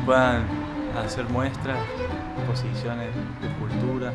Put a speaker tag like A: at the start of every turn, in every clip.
A: puedan hacer muestras, exposiciones de cultura.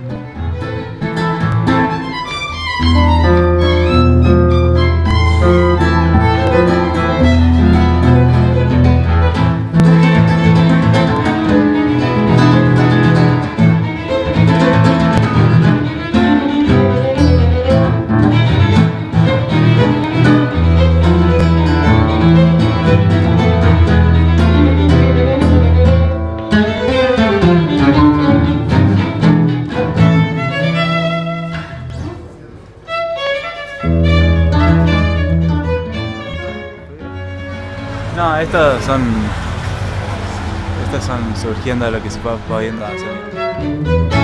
A: No, estas son. Estas son surgiendo de lo que se va pudiendo hacer.
B: Ahora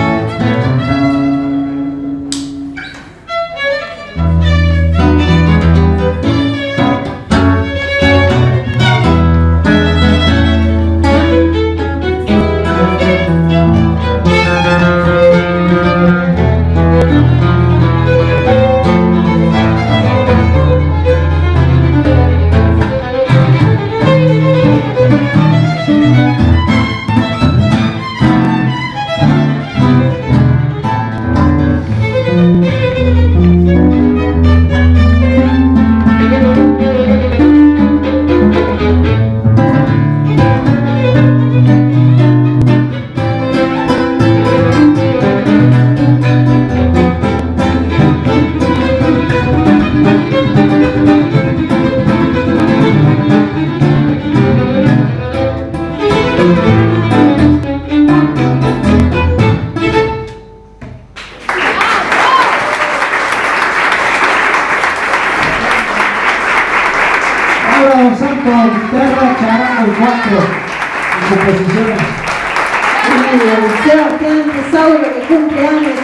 C: Que cumple años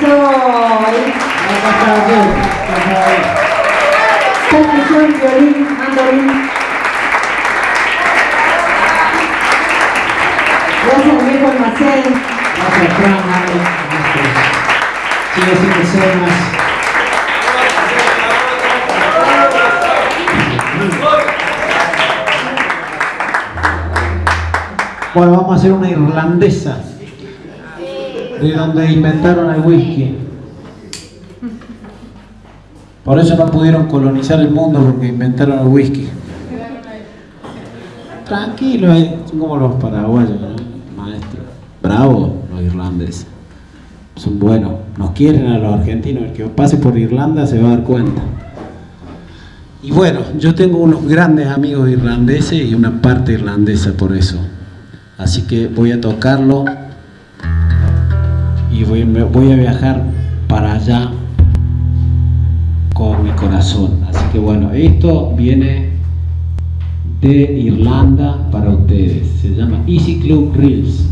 C: hoy. Percusión, violín, mandolín. Gracias almacén.
B: Gracias, Fran, Mario, escenas. Bueno, vamos a hacer una irlandesa de donde inventaron el whisky. Por eso no pudieron colonizar el mundo porque inventaron el whisky. Tranquilo, eh, son como los paraguayos, ¿no? maestro. Bravo los irlandeses. Son buenos. Nos quieren a los argentinos. El que pase por Irlanda se va a dar cuenta. Y bueno, yo tengo unos grandes amigos irlandeses y una parte irlandesa por eso. Así que voy a tocarlo y voy, voy a viajar para allá con mi corazón. Así que bueno, esto viene de Irlanda para ustedes. Se llama Easy Club Reels.